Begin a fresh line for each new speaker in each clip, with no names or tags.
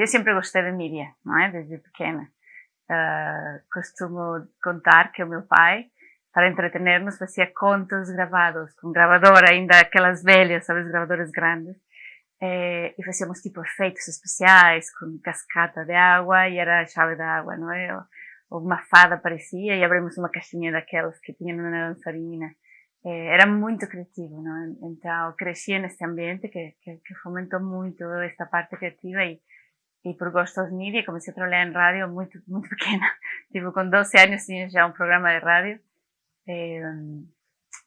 eu sempre gostei de mídia, não é? Desde pequena. Uh, costumo contar que o meu pai, para entretener-nos, fazia contos gravados com gravadora, ainda aquelas velhas, sabes, gravadoras grandes. Eh, e fazíamos tipo efeitos especiais com cascata de água e era a chave da água, não é? Ou uma fada aparecia e abrimos uma caixinha daquelas que tinham na dançarina. Eh, era muito criativo, não é? Então cresci nesse ambiente que, que, que fomentou muito esta parte criativa e e por gosto de mídia comecei a trabalhar em rádio muito muito pequena tipo com 12 anos tinha já um programa de rádio. E,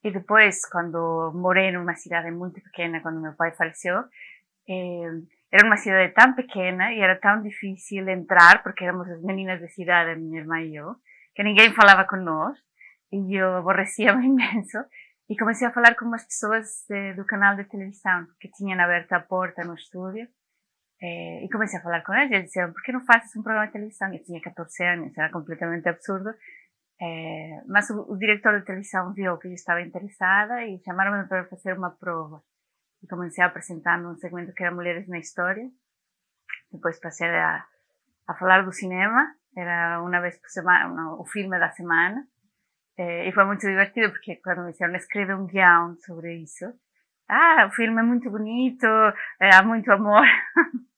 e depois quando morei numa cidade muito pequena quando meu pai faleceu era uma cidade tão pequena e era tão difícil entrar porque éramos as meninas da cidade minha irmã e eu que ninguém falava com nós e eu aborrecia-me imenso. E comecei a falar com umas pessoas de, do canal de televisão que tinham aberto a porta no estúdio eh, e comecei a falar com eles e eles disseram, por que não fazes um programa de televisão? Eu tinha 14 anos, era completamente absurdo. Eh, mas o, o, diretor de televisão viu que eu estava interessada e chamaram-me para fazer uma prova. E comecei a apresentar num segmento que era Mulheres na História. Depois passei a, a falar do cinema, era uma vez por semana, o filme da semana. Eh, e foi muito divertido porque quando me disseram escrever um guião sobre isso, ah, o filme é muito bonito, há muito amor.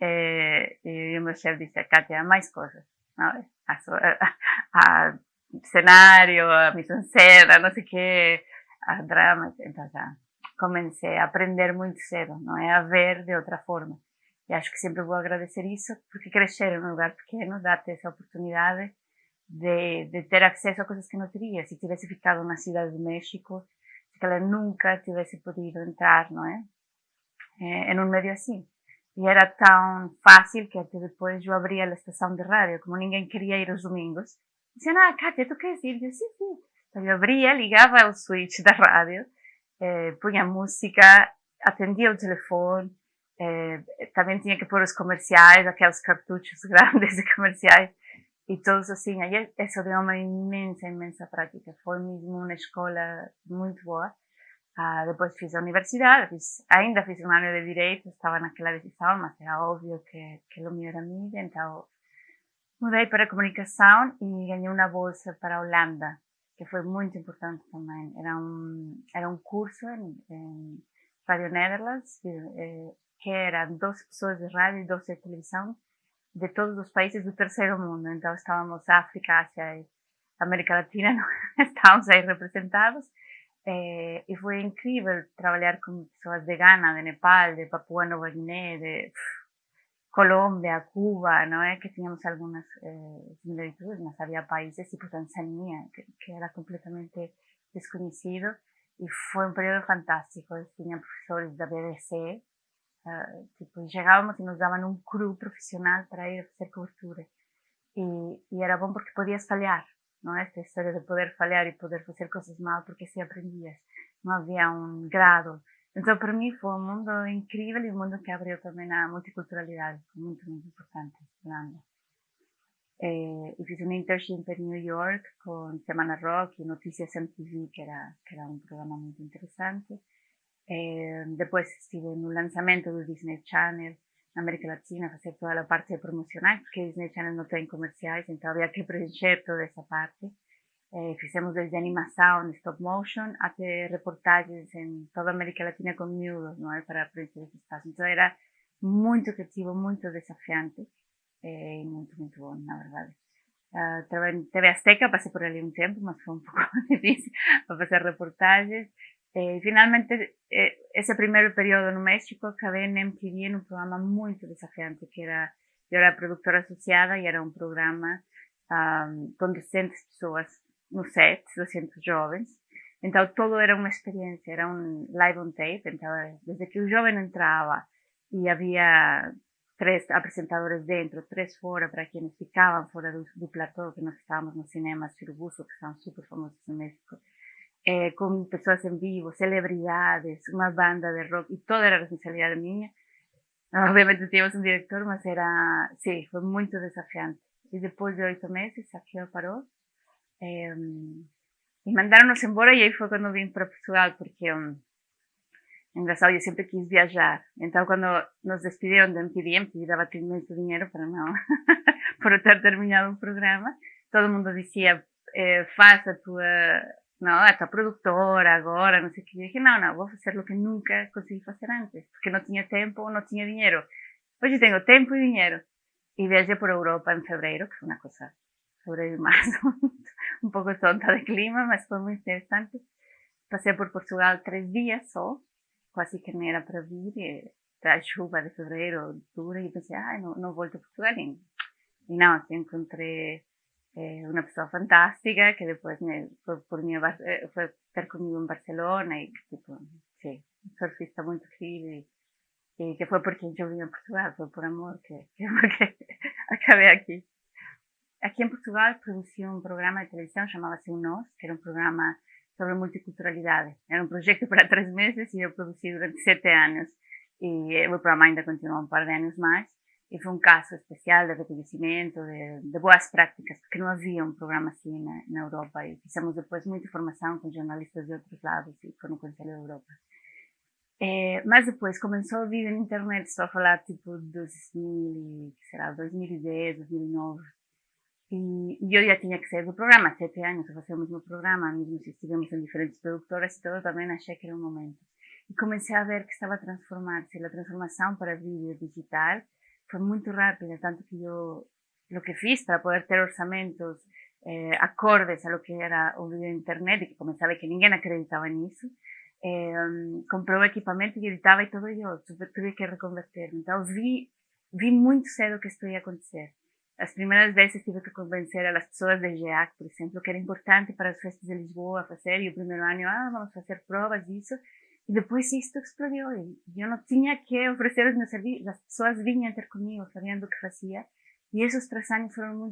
Eh, e o meu chefe disse, Kátia, há mais coisas. Não? A, a, a cenário, a mise-en-scène, não sei o quê, a drama. Então já comecei a aprender muito cedo, não é? A ver de outra forma. E acho que sempre vou agradecer isso, porque crescer num lugar pequeno dá-te essa oportunidade de, de, ter acesso a coisas que não teria. Se tivesse ficado na cidade do México, se ela nunca tivesse podido entrar, não é? é em um meio assim. E era tão fácil que até depois eu abria a estação de rádio, como ninguém queria ir aos domingos. Diziam, ah, Kátia, tu queres ir? Eu, sim, sim. Então eu abria, ligava o switch da rádio, eh, punha música, atendia o telefone, eh, também tinha que pôr os comerciais, aqueles cartuchos grandes de comerciais, e todos assim. Aí isso deu uma imensa, imensa prática. Foi mesmo uma escola muito boa. Ah, depois fiz a universidade, fiz, ainda fiz um ano de Direito, estava naquela decisão, mas era óbvio que, que o meu era mídia, então mudei para a Comunicação e ganhei uma bolsa para a Holanda, que foi muito importante também. Era um, era um curso em, em Radio Netherlands, eh, que era 12 pessoas de rádio e 12 de televisão, de todos os países do terceiro mundo. Então estávamos África, Ásia e América Latina, estávamos aí representados eh, e foi incrível trabalhar com pessoas de Ghana, de Nepal, de Papua Nova Guiné, de Colômbia, Cuba, não é? Que tínhamos algumas eh, similitudes, mas havia países tipo Tanzânia, que, que, era completamente desconhecido. E foi um período fantástico. Eu tinha professores da BBC, uh, eh, tipo, e nos davam um cru profissional para ir fazer cobertura. E, e era bom porque podias falhar, não é? Esta história de poder falhar e poder fazer coisas mal porque se aprendias. Não havia um grado. Então, para mim, foi um mundo incrível e um mundo que abriu também na multiculturalidade. Foi muito, muito importante, Holanda. Eh, e fiz um internship em New York com Semana Rock e Notícias MTV, que era, que era um programa muito interessante. Eh, depois estive no lançamento do Disney Channel, América Latina, fazer toda a parte promocional, porque Disney Channel não tem comerciais, então havia que preencher toda essa parte. Eh, fizemos desde animação, stop motion, até reportagens em toda América Latina com miúdos, não é? Para preencher esse espaço. Então era muito criativo, muito desafiante eh, e muito, muito bom, na verdade. Uh, trabalhei em TV Azteca, passei por ali um tempo, mas foi um pouco difícil para fazer reportagens. Eh, finalmente, eh, ese primeiro período no México, acabei en MTV num programa muito desafiante, que era, eu era produtora associada e era um programa um, com 200 pessoas no set, 200 jovens. Então, todo era uma experiência, era um live on tape. Então, desde que o jovem entrava e havia três apresentadores dentro, três fora, para quienes ficavam fora do, do platô, que nós estávamos no cinema Cirubuso, que são super famosos no México eh, con pessoas en vivo, celebridades, unha banda de rock, e toda era responsabilidade miña. Obviamente tínhamos un director, mas era, sí, foi moito desafiante. E depois de oito meses, a Xeo parou, eh, e mandaron-nos embora, e aí foi cando vim para Portugal, porque um, engraçado, eu sempre quis viajar. Então, quando nos despediram do MTV, me dava muito dinheiro para não, por ter terminado o programa, todo mundo dizia, eh, faça a não, a tua produtora agora, não sei o que. Eu disse, não, não, vou fazer o que nunca consegui fazer antes, porque não tinha tempo ou não tinha dinheiro. Hoje tenho tempo e dinheiro. E viajei por Europa em fevereiro, que foi uma coisa sobre março, um pouco tonta de clima, mas foi muito interessante. Passei por Portugal três dias só, quase que não era para vir, e a chuva de fevereiro dura, e pensei, ah, não, não volto a Portugal. E, e não, assim, encontrei eh, uma pessoa fantástica que depois me, foi, por mim, eh, foi ter comigo em Barcelona, e tipo, sim, surfista muito incrível. E que foi porque eu vim a Portugal, foi por amor que, que, acabei aqui. Aqui em Portugal produzi um programa de televisão, chamava-se O Nós, que era um programa sobre multiculturalidade. Era um projeto para três meses e eu produzi durante sete anos. E o programa ainda continuou um par de anos mais. E foi um caso especial de reconhecimento, de, de boas práticas, porque não havia um programa assim na, na, Europa. E fizemos depois muita formação com jornalistas de outros lados e com o Conselho da Europa. É, mas depois começou a vir na internet, estou a falar tipo 2000, será 2010, 2009. E, e eu já tinha que sair do programa, sete anos a fazer o mesmo programa, mesmo se estivemos em diferentes produtoras e todo, também achei que era o momento. E comecei a ver que estava a transformar-se. A transformação para vídeo digital foi muito rápida, tanto que eu, o que fiz para poder ter orçamentos eh, acordes a lo que era o vídeo internet, e que comecei a ver que ninguém acreditava nisso, eh, comprou o equipamento e editava e todo eu, tive que reconverter. Então vi, vi muito cedo que isto ia acontecer. As primeiras vezes tive que convencer as pessoas de GEAC, por exemplo, que era importante para as festas de Lisboa fazer, e o primeiro ano, ah, vamos fazer provas disso, e depois isto explodiu, eu não tinha que oferecer os meus serviços, as pessoas vinham ter comigo, sabendo o que fazia, e esses três anos foram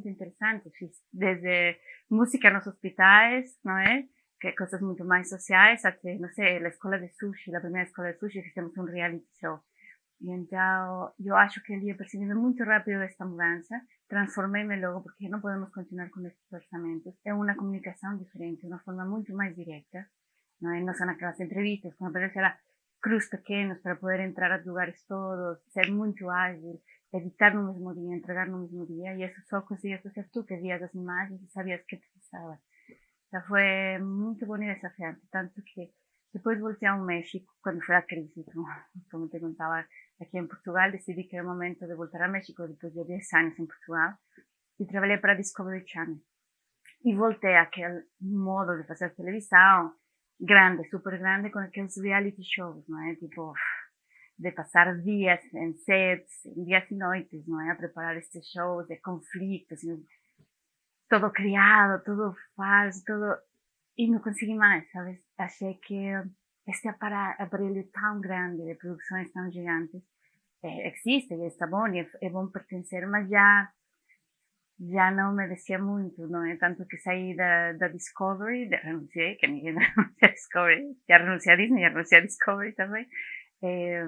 desde música nos hospitais, não é? Que coisas muito mais sociais, até, não sei, a escola de sushi, a primeira escola de sushi, fizemos um reality show. E então, eu acho que ele ia percebendo muito rápido esta mudança, transformei-me logo, porque não podemos continuar com estes orçamentos. É uma comunicação diferente, uma forma muito mais direta. Não, é? não são aquelas entrevistas, como parece era cruz pequenos para poder entrar a lugares todos, ser muito ágil, editar no mesmo dia, entregar no mesmo dia, e isso só conseguias fazer tu, que vias as imagens e sabias que precisava. Então foi muito bom e desafiante, tanto que depois voltei ao México, quando foi a crise, como, como te contava, aqui em Portugal, decidi que era o momento de voltar a México depois de 10 anos em Portugal e trabalhei para a Discovery Channel. E voltei àquele modo de fazer televisão, grande, super grande, com aqueles reality shows, não é? Tipo, de passar dias em sets, dias e noites, não é? A preparar estes shows de conflitos, todo criado, todo falso, todo... E não consegui mais, sabes? Achei que este aparelho tão grande, de produções tão gigantes, é, existe e está bom e é, é, bom pertencer, mas já já não merecia muito, não é? Tanto que saí da, da Discovery, renunciei, que ninguém renuncia a Discovery, já renunciei a Disney, já renunciei a Discovery também, é,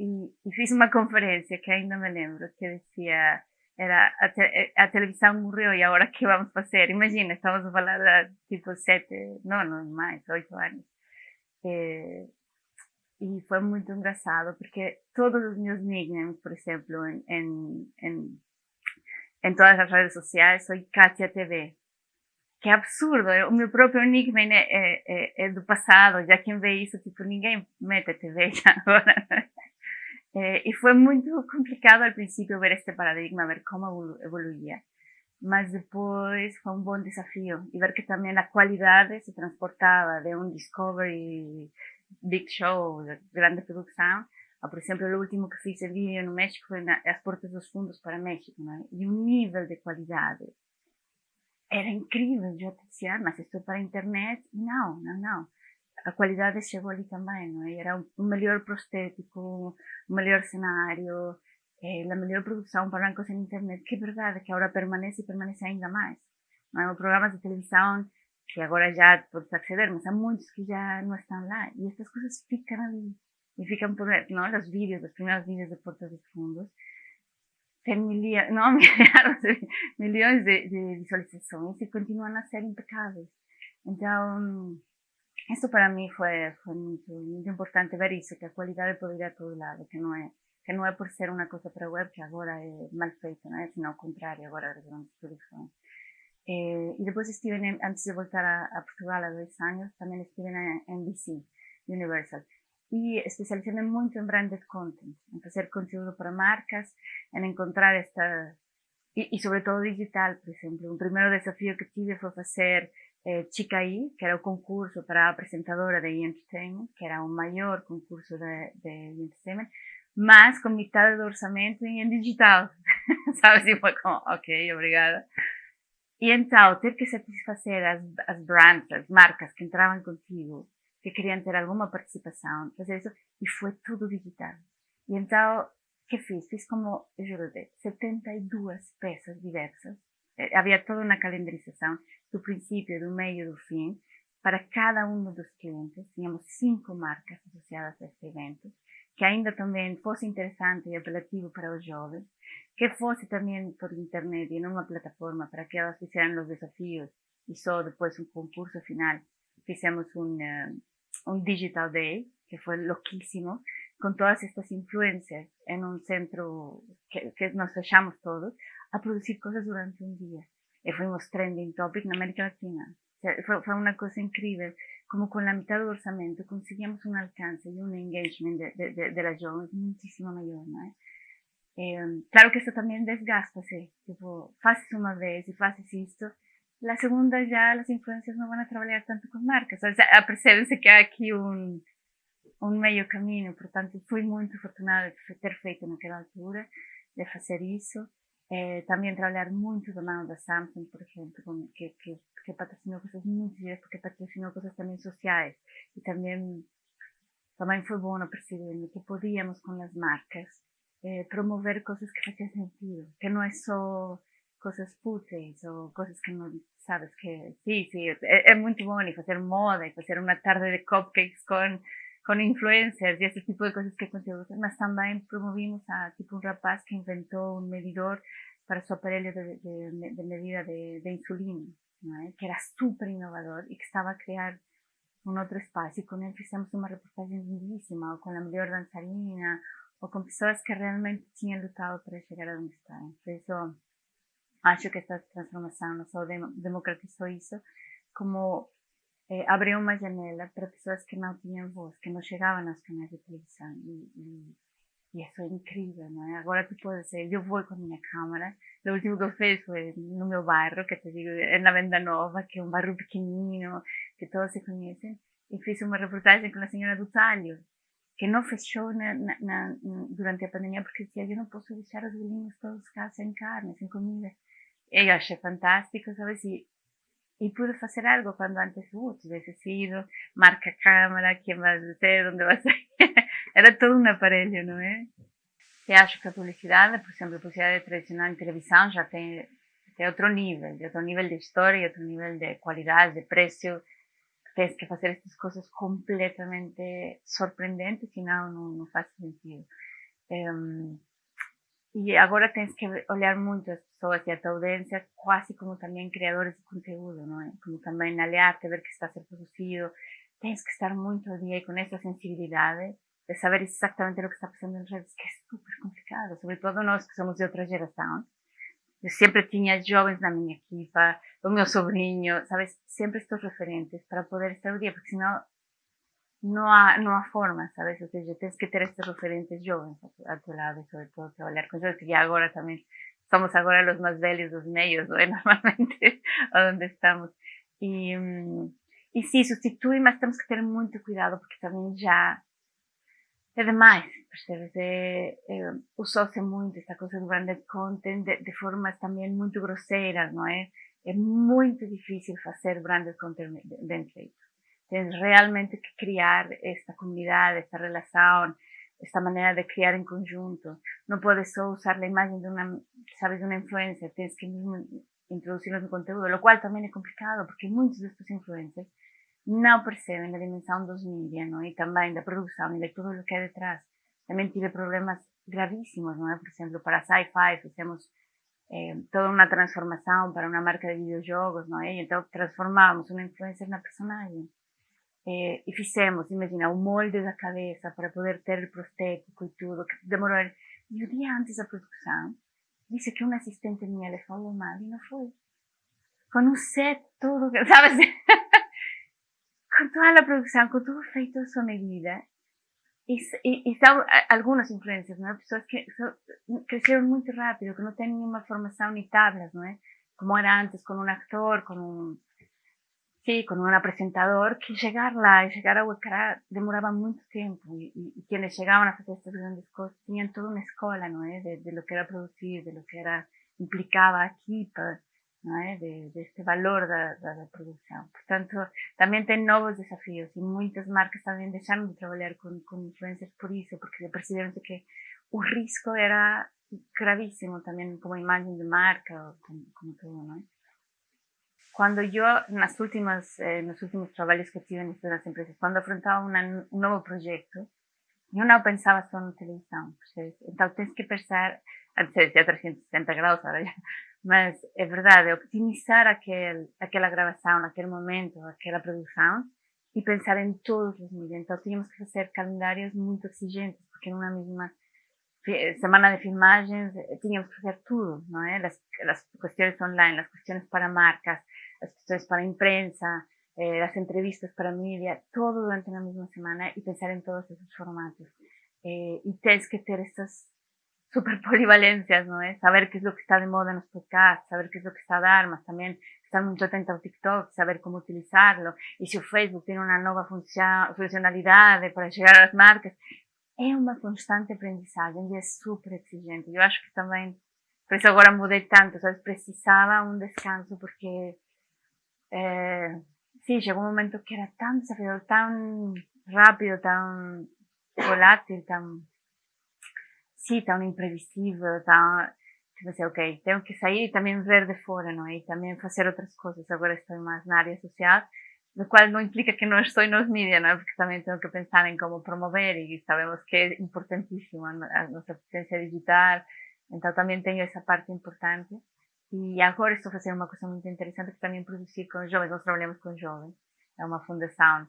e, e, fiz uma conferência que ainda me lembro, que dizia, era a, te, a televisão morreu e agora que vamos fazer? Imagina, estamos a falar de tipo sete, não, não mais, oito anos. É, e foi muito engraçado porque todos os meus nicknames, por exemplo, em, em, em, em todas as redes sociais, sou Katia TV. Que é absurdo, o meu próprio nickname é, é, é, é do passado, já quem vê isso, tipo, ninguém mete TV já agora. É, e foi complicado ao princípio ver este paradigma, ver como evoluía. Mas depois foi um bom desafio e ver que também a qualidade se transportava de um Discovery big show, de grande produção. Ah, por exemplo, o último que fiz em vídeo no México foi na, as portas dos fundos para México, né? E o nível de qualidade era incrível. Eu dizia, mas isto é para a internet? Não, não, não. A qualidade chegou ali também, não é? Era um melhor prostético, um melhor cenário, é, a melhor produção para bancos em internet, que é verdade, que agora permanece e permanece ainda mais. Não é? Programas de televisão que agora já podes acceder, mas há muitos que já não estão lá. E estas coisas ficam ali. E ficam por não? Os vídeos, os primeiros vídeos de Portas dos Fundos, tem milhões, não, milhares, milhões de, de, visualizações e continuam a ser impecáveis. Então, Isso para mim foi, foi muito, muito importante ver isso, que a qualidade pode ir a todo lado, que não é que não é por ser uma coisa para web que agora é mal feita, não é? Sino ao contrário, agora as grandes produções. Eh, e depois estive, em, antes de voltar a, a, Portugal há dois anos, também estive na NBC, Universal. E especializei-me muito em branded content, em fazer conteúdo para marcas, em encontrar esta... E, e sobretudo digital, por exemplo. Um primeiro desafio que tive foi fazer eh, Chicaí, que era o concurso para a apresentadora de Entertainment, que era o maior concurso de, de Entertainment, mas com metade do orçamento em digital. Sabe? Assim foi como, ok, obrigada. E então, ter que satisfazer as, as brands, as marcas que entravam contigo, que queriam ter alguma participação, fazer isso, e foi tudo digital. E então, o que fiz? Fiz como, eu juro, 72 peças diversas. Eh, havia toda uma calendarização do princípio, do meio e do fim, para cada um dos clientes. Tínhamos cinco marcas associadas a este evento, que ainda também fosse interessante e apelativo para os jovens, que fosse também por internet e numa plataforma para que elas fizessem os desafios e só depois um concurso final fizemos um, um Digital Day, que foi louquíssimo, com todas estas influências em um centro que, que nós fechamos todos, a produzir coisas durante um dia. E fuimos trending topic na América Latina. O sea, fue, fue, una cosa increíble, como con la mitad del orçamento conseguíamos un alcance y un engagement de, de, de, de las jóvenes muchísimo mayor, ¿no? Eh, claro que esto también desgasta, sí, tipo, haces una vez y haces esto, la segunda ya las influencias no van a trabajar tanto con marcas, o sea, percebe-se que há aqui um, um meio caminho, portanto, fui muito afortunada de ter feito naquela altura, de fazer isso, eh, también trabajar mucho de mano de Samsung, por ejemplo, que, que, que patrocinó cosas muy serias, porque patrocinó cosas también sociales. Y también, también fue bueno percibir que podíamos con las marcas eh, promover cosas que hacían sentido, que no es solo cosas fúteis o cosas que no sabes que sí, sí, es, es muy bueno y hacer moda y hacer una tarde de cupcakes con con influencers y ese tipo de cosas que consigo. Mas también promovimos a tipo un rapaz que inventó un medidor para su aparelho de, de, de medida de, de insulina, ¿no? que era súper innovador y que estaba a crear un otro espacio. Y con él hicimos una reportaje lindísima, o con la mejor danzarina, o con personas que realmente tinham lutado para llegar a donde están. Por eso, acho que esta transformación no solo democratizó eso, como eh, abriu uma janela para pessoas que não tinham voz, que não chegavam aos canais de televisão. E, e, e isso é incrível, não é? Agora tu pode dizer, eu vou com a minha câmera. O último que eu fiz foi no meu bairro, que te digo, é na Venda Nova, que é um bairro pequenino, que todos se conhecem. E fiz uma reportagem com a senhora do Talho, que não fechou na, na, na, durante a pandemia porque dizia, eu não posso deixar os velhinhos todos cá sem carne, sem comida. E eu achei fantástico, sabes? E y pude hacer algo cuando antes uh, hubiese sido, marca cámara, quién va a ser, dónde va a ser. Era todo un aparelho, não é? Eu acho que a publicidade, por exemplo, a publicidade tradicional em televisão já tem, tem outro nível, outro nível de história, outro nível de qualidade, de preço. Tens que fazer essas coisas completamente surpreendentes, senão não, não faz sentido. Um, e agora tens que olhar muito as pessoas e a tua audiência quase como também criadores de conteúdo, não é? Como também aliar-te, ver que está a ser produzido. Tens que estar muito ao dia com essa sensibilidade de saber exatamente o que está passando nas redes, que é super complicado, sobretudo nós que somos de outra geração. Eu sempre tinha jovens na minha equipa, o meu sobrinho, sabes? Sempre estes referentes para poder estar ao dia, porque senão no há, no há forma, sabes? Ou seja, tens que ter estes referentes jovens a tu lado, sobre todo trabalhar com eles, que agora também somos agora os mais velhos dos meios, não é? Normalmente, onde estamos. E, e sim, substitui, mas temos que ter muito cuidado, porque também já é demais, percebes? É, é, Usou-se muito esta coisa do branded content de, de formas também muito grosseiras, não é? É muito difícil fazer branded content bem feito. Tienes realmente que crear esta comunidad, esta relación, esta manera de crear en conjunto. No puedes solo usar la imagen de una, sabes, de una influencer, tienes que mismo introducirlo en tu contenido, lo cual también es complicado porque muchos de estos influencers no perciben la dimensión dos media, ¿no? Y también de producción y de todo lo que hay detrás. También tiene problemas gravísimos, ¿no? Por ejemplo, para Sci-Fi hicimos eh, toda una transformación para una marca de videojuegos, ¿no? Y entonces transformamos una influencer en una personaje eh, e fizemos, imagina, o molde da cabeça para poder ter o prostético e tudo, que demorou. E o dia antes da produção, disse que uma assistente minha lhe falou mal e não foi. Com um set todo, sabe assim? com toda a produção, com tudo feito a sua medida. E são algumas influências, não é? Pessoas que cresceram muito rápido, que não têm nenhuma formação nem tablas, não é? Como era antes, com um ator, com um Sí, con un apresentador que llegar lá e chegar a Huacará demoraba muito tempo e, e, e quienes chegavam a fazer estas grandes coisas tinham toda uma escola, não é? De, de lo que era producir, de lo que era implicaba a equipa, não é? De, de este valor da, da, da produção. Portanto, também tem novos desafios e muitas marcas também deixaram de trabalhar com, com influencers por isso, porque perceberam que o risco era gravíssimo também como imagem de marca, como, como tudo, não é? Cuando yo, en las últimas, eh, los últimos trabajos que tuve en estas empresas, cuando afrontaba una, un nuevo proyecto, yo no pensaba solo en televisión. Entonces, tienes que pensar, antes decía 360 grados, ahora ya, mas é verdade, optimizar aquel, aquela gravação, aquele momento, aquela produção e pensar em todos os níveis. Então tínhamos que fazer calendários muito exigentes, porque numa mesma semana de filmagens tínhamos que fazer tudo, não é? As, as questões online, as questões para marcas, las cuestiones para imprensa, eh, las entrevistas para media, todo durante la misma semana y pensar en todos esos formatos. Eh, y tienes que tener estas super polivalencias, ¿no? es? Saber qué es lo que está de moda en los podcasts, saber qué es lo que está de armas, también estar muy atento a TikTok, saber cómo utilizarlo, y si Facebook tiene una nueva funcionalidad para llegar a las marcas, es una constante aprendizaje y es súper exigente. Yo acho que también, por eso ahora mudé tanto, ¿sabes? Precisaba un descanso porque eh, sí, llegó un momento que era tan desafiador, tan rápido, tan volátil, tan, sí, tan imprevisible, tan, que decía, ok, tengo que salir y también ver de fuera, ¿no? Y también hacer otras cosas. Ahora estoy más en área social, lo cual no implica que no estoy en los media, ¿no? Porque también tengo que pensar en cómo promover y sabemos que es importantísimo nuestra presencia digital. Entonces también tengo esa parte importante. E agora estou fazendo uma coisa muito interessante que também produzir com jovens. Nós trabalhamos com jovens. É uma fundação,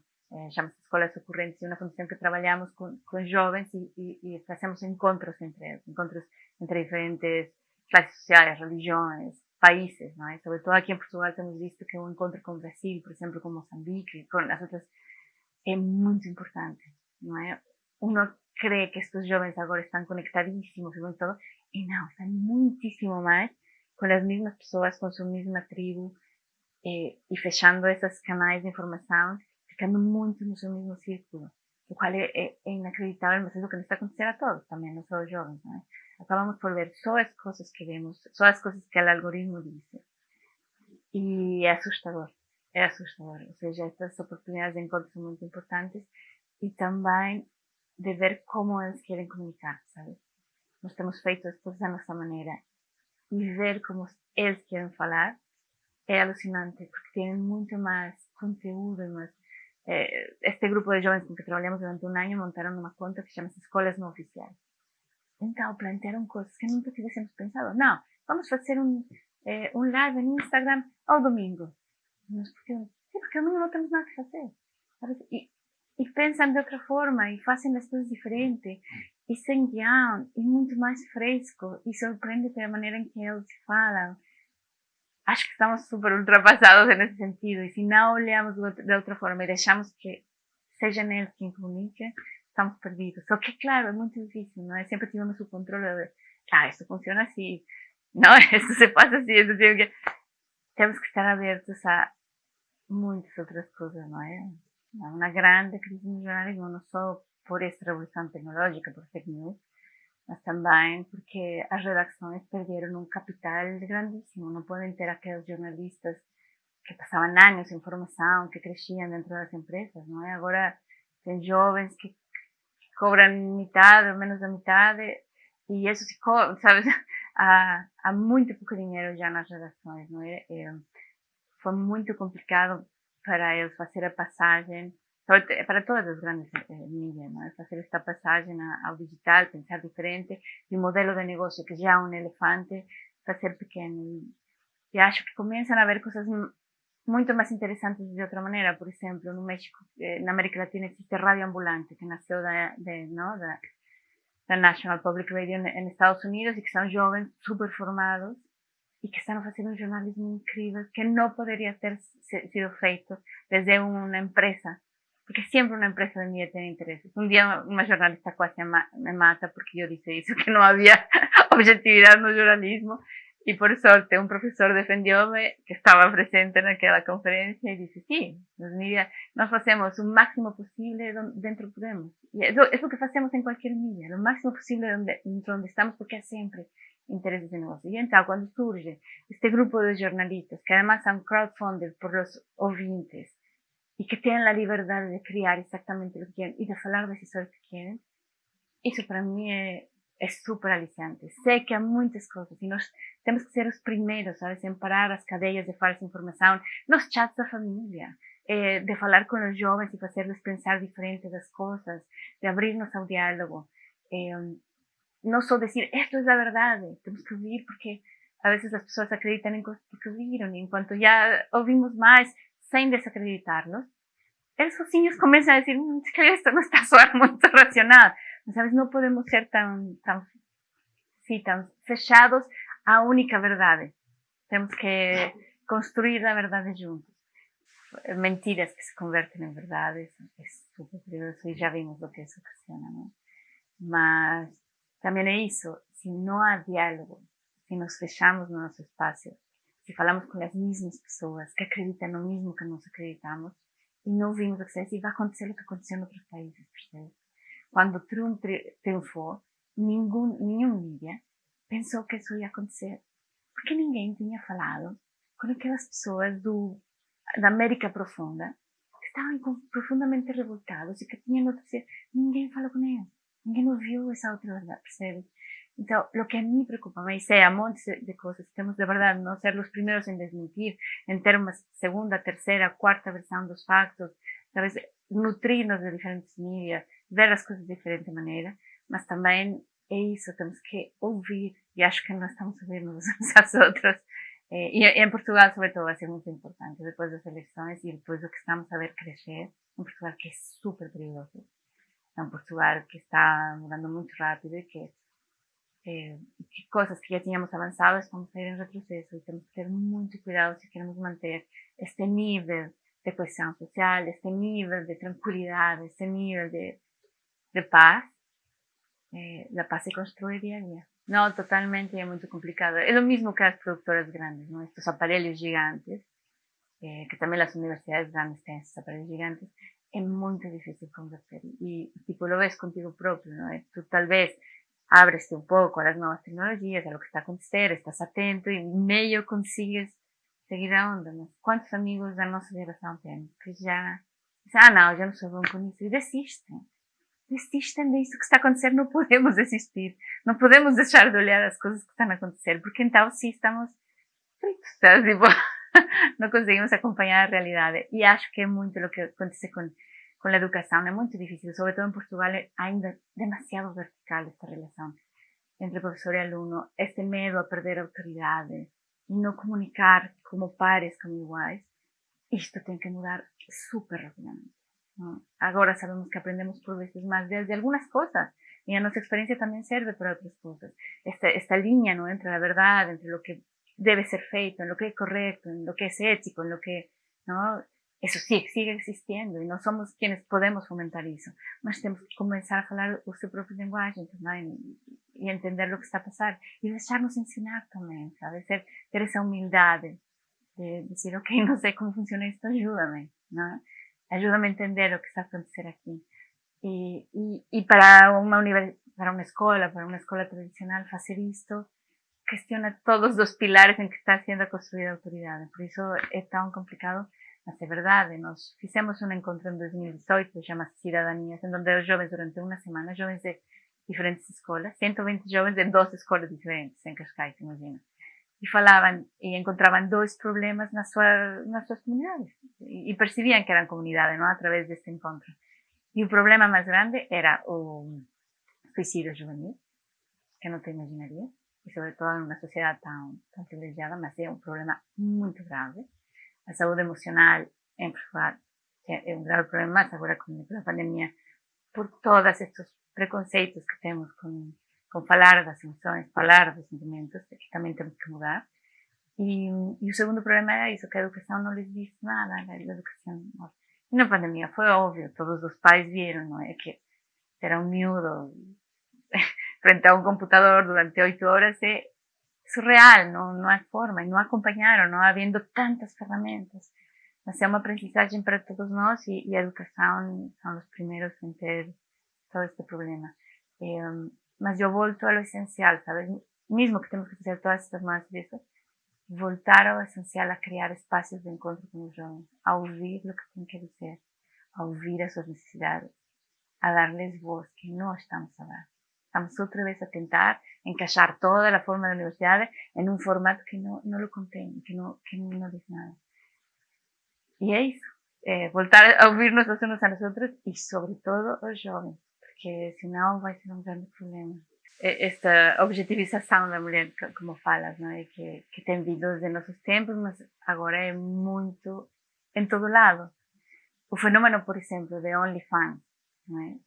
chama-se Escolas Ocorrentes, e uma fundação que trabalhamos com, com jovens e, e, e, fazemos encontros entre eles, encontros entre diferentes classes sociais, religiões, países, não é? Sobretudo aqui em Portugal temos visto que um encontro com o Brasil, por exemplo, com Moçambique, com as outras, é muito importante, não é? Uno crê que estes jovens agora estão conectadíssimos e todo, e não, estão muitíssimo mais con las mismas personas, con su misma tribu, eh, y fechando esos canales de información, ficando muito no seu mesmo círculo, o cual é, é, é inacreditável, mas é o que nos está acontecendo a todos só os jovens, não é? Acabamos por ver só as coisas que vemos, só as coisas que o algoritmo diz. E é assustador, é assustador. Ou seja, estas oportunidades de encontro são muito importantes e também de ver como eles querem comunicar, sabe? Nós temos feito as coisas da nossa maneira e ver como eles querem falar é alucinante, porque têm muito mais conteúdo, mais eh, este grupo de jovens com que trabalhamos durante um ano montaram uma conta que chama-se Escolas Não Oficiais. Então, plantearam coisas que nunca tivéssemos pensado. Não, vamos fazer um, eh, um live no Instagram ao domingo. Mas porque, porque domingo não temos nada que fazer. E, e pensam de outra forma e fazem as coisas diferentes e sem guião e muito mais fresco e surpreende pela maneira em que eles falam. Acho que estamos super ultrapassados nesse sentido e se não olhamos de outra forma e deixamos que seja eles quem comunique, estamos perdidos. Só que, claro, é muito difícil, não é? Sempre tivemos o controle de, ah, isso funciona assim, não, isso se passa assim, isso tem que... Temos que estar abertos a muitas outras coisas, não é? Uma grande crise jornalismo, não só por esta revolução tecnológica, por fake news, mas porque as redações perderam um capital grandíssimo. Não podem ter aqueles jornalistas que passavam anos em formação, que cresciam dentro das empresas, não é? Agora tem jovens que, cobram metade ou menos da metade e isso se cobra, sabe? Há, há muito pouco dinheiro já nas redações, não é? é foi muito complicado para eles fazer a passagem para todas as grandes eh, mídias, ¿no? fazer esta passagem ao digital, pensar diferente, e o modelo de negócio que já é um elefante, fazer pequeno. E acho que começam a haver coisas muito mais interessantes de outra maneira. Por exemplo, no México, eh, na América Latina existe Rádio Ambulante, que nasceu da, de, não, da, da National Public Radio em Estados Unidos e que são jovens super formados e que estão fazendo um jornalismo incrível que não poderia ter sido feito desde uma empresa porque sempre uma empresa de mídia tem interesses. Um dia uma jornalista quase me mata porque eu disse isso, que não havia objetividade no jornalismo e por sorte um professor defendeu-me que estava presente naquela conferência e disse, sim, nos mídia nós fazemos o máximo possível dentro podemos. E é o que fazemos em qualquer mídia, o máximo possível dentro onde estamos porque é sempre interesses de negócio. E então, quando surge este grupo de jornalistas, que además são crowdfunded por los ouvintes, y que tienen la libertad de crear exactamente lo que quieren y de hablar de las que quieren, eso para mí es súper aliciante. Sé que hay muchas cosas y nos tenemos que ser los primeros, ¿sabes? En parar las cadenas de falsa información, los chats de familia, eh, de hablar con los jóvenes y hacerles pensar diferente las cosas, de abrirnos al diálogo. Eh, no solo decir, esto es la verdad, tenemos que oír porque a veces las personas acreditan en cosas que oyeron y en cuanto ya oímos más, sin desacreditarlos, esos niños comienzan a decir, mm, que esto no está suave, muy racional. ¿Sabes? No podemos ser tan, tan, sí, tan fechados a única verdad. Tenemos que construir la verdad juntos. Mentiras que se convierten en verdades es súper peligroso y ya vimos lo que eso ocasiona, ¿no? Mas también es eso, si no hay diálogo, si nos fechamos en nuestro espacio, falamos com as mesmas pessoas que acreditam no mesmo que nós acreditamos e não vimos o que e vai acontecer o que aconteceu em outros países, percebe? Quando Trump triunfou, nenhum, nenhum mídia pensou que isso ia acontecer, porque ninguém tinha falado com aquelas pessoas do, da América Profunda que estavam profundamente revoltados e que tinham notícia. Ninguém falou com eles, ninguém ouviu essa outra verdade, percebe? Entonces, lo que a mí preocupa, me dice a montes de cosas, tenemos de verdad no ser los primeros en desmentir, en términos segunda, tercera, cuarta versión dos factos, sabes, nutrirnos de diferentes medios, ver las cosas de diferente manera, mas también es eso, tenemos que oír, y acho que no estamos ouvindo uns aos outros, eh, y en Portugal sobre todo va a ser muy importante, después de las elecciones y después de lo que estamos a ver crecer, en Portugal que es súper peligroso, en Portugal que está mudando muy rápido y que eh, cosas que ya teníamos avanzado estamos a ir en retroceso y tenemos que tener mucho cuidado si queremos mantener este nivel de cohesión social, este nivel de tranquilidad, este nivel de, de paz. Eh, la paz se construye día a día. No, totalmente es muy complicado. Es lo mismo que las productoras grandes, ¿no? Estos aparelhos gigantes, eh, que también las universidades grandes tienen estos aparelhos gigantes, es muy difícil convertir. Y, tipo, lo ves contigo propio, ¿no? Tú tal vez ábrese un poco a las nuevas tecnologías, a lo que está acontecendo, estás atento y medio consigues seguir a onda. Mas quantos amigos da nossa geração temos que já dizem, ah não, já não sou bom com isso, e desistem. Desistem disso que está acontecendo, não podemos desistir. Não podemos deixar de olhar as coisas que estão a acontecer, porque então sim estamos fritos, tipo, não conseguimos acompanhar a realidade. E acho que é muito o que acontece com con la educación es muy difícil, sobre todo en Portugal hay demasiado vertical esta relación entre profesor y alumno, este miedo a perder autoridades y no comunicar como pares, como iguales, esto tiene que mudar súper rápidamente. Ahora sabemos que aprendemos por veces más de, algunas cosas y a nuestra experiencia también sirve para otras cosas. Esta, esta ¿no? entre la verdad, entre lo que debe ser feito, en lo que es correcto, en lo que es ético, en lo que ¿no? Eso sí, sigue existiendo y no somos quienes podemos fomentar eso. Mas tenemos que comenzar a hablar su propio lenguaje y entender lo que está pasando y dejarnos enseñar también, ¿sabes? Ter, ter esa humildad de decir, ok, no sé cómo funciona ¿no? Ayúdame a entender lo que está. Y, y, y para una para una escuela, para una escuela tradicional, hacer esto gestiona todos los pilares en que está siendo construida la autoridad. Por eso es tan complicado mas é verdade, nós fizemos um encontro em 2018, chama-se Cidadanias, onde os jovens, durante uma semana, jovens de diferentes escolas, 120 jovens de 12 escolas diferentes em Cascais, imagina. E falavam e encontravam dois problemas nas, sua, nas suas comunidades. E, e percebiam que eram comunidade, não? Através deste encontro. E o problema mais grande era o suicídio juvenil, que não te imaginarias, e sobretudo em uma sociedade tão, tão privilegiada, mas é um problema muito grave a saúde emocional em Portugal é um grave problema agora com a pandemia, por todos estes preconceitos que temos com, com falar das emoções, falar dos sentimentos, que também temos que mudar. E, e o segundo problema era isso, que a educação não lhes disse nada, a educação. E na pandemia foi óbvio, todos os pais viram, não é? Que era um miúdo frente a um computador durante oito horas surreal, não, não há forma, e não acompanharam, não havendo tantas ferramentas. Mas é uma aprendizagem para todos nós e, e a educação são os primeiros em ter todo este problema. Eh, mas eu volto ao essencial, sabes? Mesmo que temos que fazer todas estas más vezes, voltar ao essencial a criar espaços de encontro com os jovens, a ouvir o que têm que dizer, a ouvir as suas necessidades, a dar-lhes voz que não estamos a dar. Estamos outra vez a tentar encaixar toda a forma da universidade em um formato que não, não lo contém, que não, que não diz nada. E é isso. É voltar a ouvir-nos uns a nosotros e, sobretudo, os jovens, porque senão vai ser um grande problema. Esta objetivização da mulher, como falas, não é? que, que tem vindo desde nossos tempos, mas agora é muito em todo lado. O fenômeno, por exemplo, de OnlyFans, não é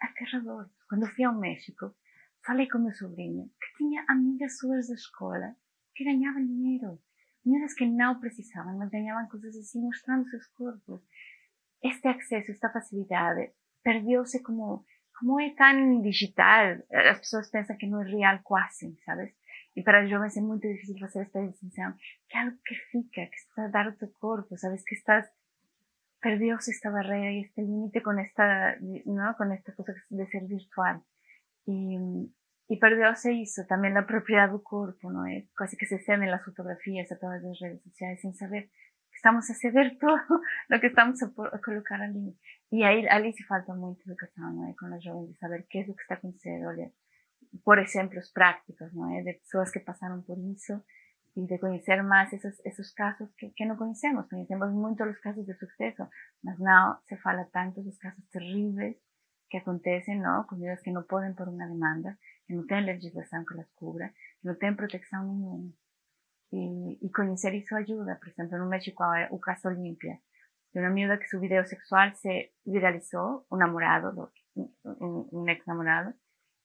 aterrador. Quando fui ao México, falei com meu sobrinho que tinha amigas suas da escola que ganhavam dinheiro Mulheres que não precisavam, mas ganhavam coisas assim, mostrando seus corpos. Este acesso, esta facilidade, perdeu-se como, como é tão digital, as pessoas pensam que não é real quase, sabes? E para os jovens é muito difícil fazer esta distinção, que é algo que fica, que está a dar o teu corpo, sabes? Que estás, perdeu-se esta barreira e este limite com esta, não? com esta coisa de ser virtual. E, e perdeu-se isso, também a propriedade do corpo, não é? Quase que se cedem as fotografias a todas as redes sociais sem saber que estamos a ceder tudo o que estamos a, a, colocar ali. E aí ali se falta muito educação, não é? Com os jovens, de saber o que é o que está acontecendo. Olha, por exemplos práticos, não é? De pessoas que passaram por isso e de conhecer mais esses, esses casos que, que não conhecemos. Conhecemos muito os casos de sucesso, mas não se fala tanto dos casos terríveis que acontecem, não? Comidas que não podem por uma demanda que não tem legislação que las cubra, que não tem proteção nenhuma. E, e conhecer isso ajuda. Por exemplo, no México o caso Olímpia, de uma miúda que seu vídeo sexual se viralizou, um namorado, um, um ex-namorado,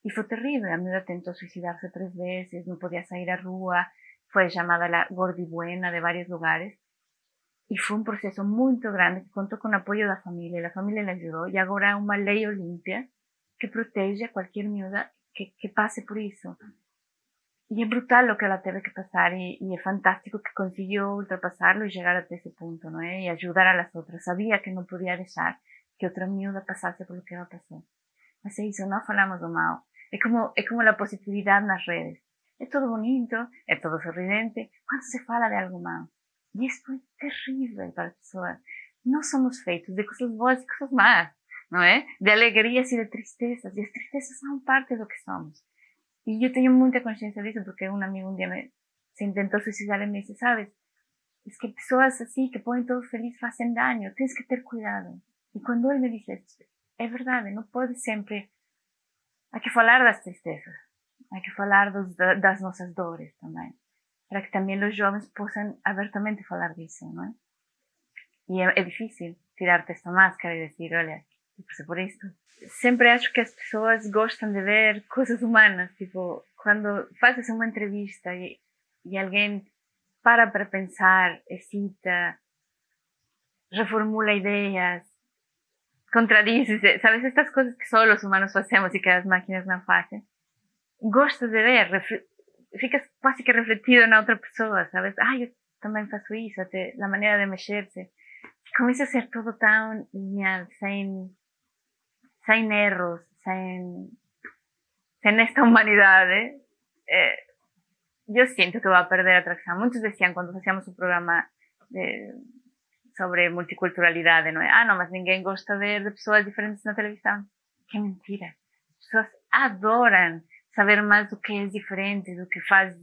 e foi terrível. A miúda tentou suicidar-se três vezes, não podia sair à rua, foi chamada la gordibuena de vários lugares. E foi um processo muito grande que contou com o apoio da família. A família lhe ajudou e agora há uma lei olímpia que protege a qualquer miúda que, que pase por isso. E é brutal o que ela teve que passar e, e, é fantástico que conseguiu ultrapassá-lo e chegar até esse ponto, não é? E ajudar a las outras. Sabia que não podia deixar que outra miúda passasse pelo que ela passou. Mas é isso, não falamos do mal. É como, é como a positividade nas redes. É tudo bonito, é tudo sorridente, quando se fala de algo mal. E isso é terrível para as pessoas. Nós somos feitos de coisas boas e coisas más não é? De alegrias e de tristezas. E as tristezas são parte do que somos. E eu tenho muita consciência disso, porque um amigo um dia me, se tentou suicidar e me disse, sabes, es que pessoas assim que põem todo feliz fazem daño, tens que ter cuidado. E quando ele me disse, é verdade, não pode sempre. Há que falar das tristezas, há que falar dos, das nossas dores também, para que também os jovens possam abertamente falar disso, não é? E é, é difícil tirar-te esta máscara e dizer, olha, tipo, por isso. Sempre acho que as pessoas gostam de ver coisas humanas, tipo, quando fazes uma entrevista e, e alguém para para pensar, excita, reformula ideias, contradiz, sabes, estas coisas que só os humanos fazemos e que as máquinas não fazem. Gosto de ver, ficas quase que refletido na outra pessoa, sabes? Ah, eu também faço isso, até a maneira de mexer-se. Começa a ser tudo tão lineal, sem sem erros, sem, sem esta humanidade, eh, eu sinto que vai perder a atração. Muitos diziam quando fazíamos o programa de, sobre multiculturalidade, não é? Ah, não, mas ninguém gosta de, de pessoas diferentes na televisão. Que mentira. As pessoas adoram saber mais do que é diferente, do que faz,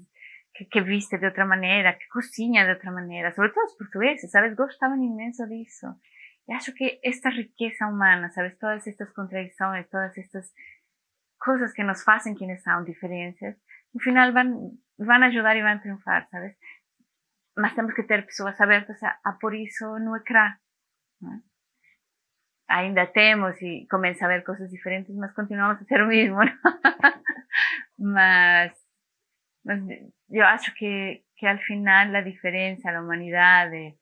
que, que viste de outra maneira, que cozinha de outra maneira. Sobretudo os portugueses, sabes? Gostavam imenso disso. E acho que esta riqueza humana, sabes, todas estas contradições, todas estas coisas que nos fazem quienes são, diferenças, no final vão, vão ajudar e vão triunfar, sabes? mas temos que ter pessoas abertas a, a isso no ecrã. Né? Ainda temos e começa a ver coisas diferentes, mas continuamos a ser o mesmo. mas, mas eu acho que, que al final a diferença, a humanidade,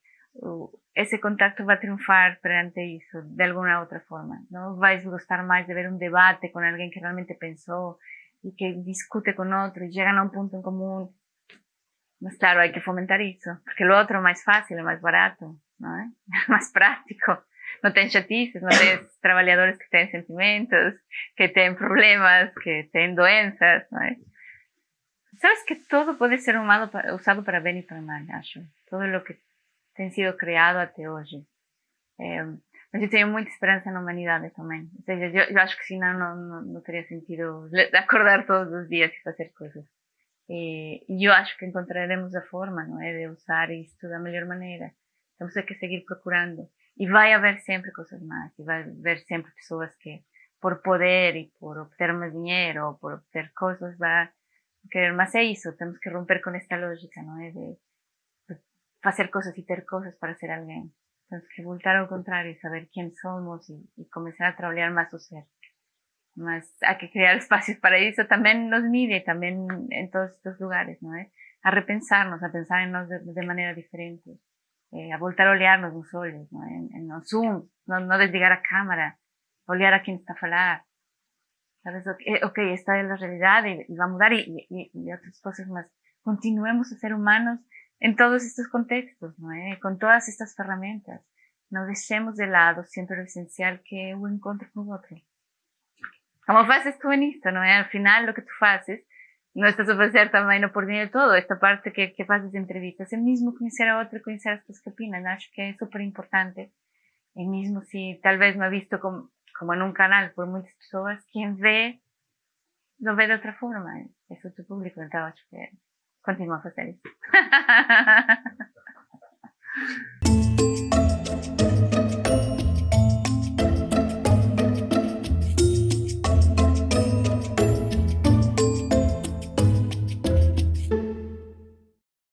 esse contacto vai triunfar perante isso, de alguma outra forma. Não vais gostar mais de ver um debate com alguém que realmente pensou e que discute com outro e chega a um ponto em comum Mas claro, hay que fomentar eso, porque lo otro es más fácil, es más barato, ¿no? ¿Eh? más práctico. No tienes chatices, no tienes trabajadores que tienen sentimientos, que tienen problemas, que tienen doenças, ¿no? ¿Eh? Sabes que todo puede ser usado para bien y para mal, acho. Todo lo que ha sido creado hasta hoy. Eh, mas eu tenho muita esperança na humanidade também. Ou seja, eu, eu acho que senão não, não, não teria sentido acordar todos os dias e fazer coisas. E eu acho que encontraremos a forma, não é, de usar isto da melhor maneira. Temos que seguir procurando. E vai haver sempre coisas más. E vai haver sempre pessoas que, por poder e por obter mais dinheiro ou por obter coisas, vai querer. Mas é isso, temos que romper com esta lógica, não é? De, de fazer coisas e ter coisas para ser alguém. Temos que voltar ao contrário, saber quem somos e, e começar a trabalhar mais o ser. mas hay que crear espacios para eso también nos mide, también en todos estos lugares, ¿no? ¿Eh? A repensarnos, a pensar en nos de, de manera diferente, eh, a voltar a olharnos nos olhos, ¿no? En, en los Zoom, no, no desligar a cámara, olhar a quien está a falar, sabes, ok, okay esta es la realidad y, y va a mudar y, y, otras cosas más. Continuemos a ser humanos en todos estos contextos, ¿no? ¿Eh? Con todas estas herramientas. No dejemos de lado siempre lo esencial que un encuentro con otro. Como fazes tú en esto, ¿no? Al final lo que tú haces no estás a fazer também no por de todo, esta parte que, que entrevistas, é mesmo conhecer a outra, conhecer as pessoas que opinan, acho que é super importante. E mesmo se talvez me ha visto como, como en un canal por muitas pessoas, quem vê, lo vê de outra forma, é o teu público, então acho que continua a fazer isso.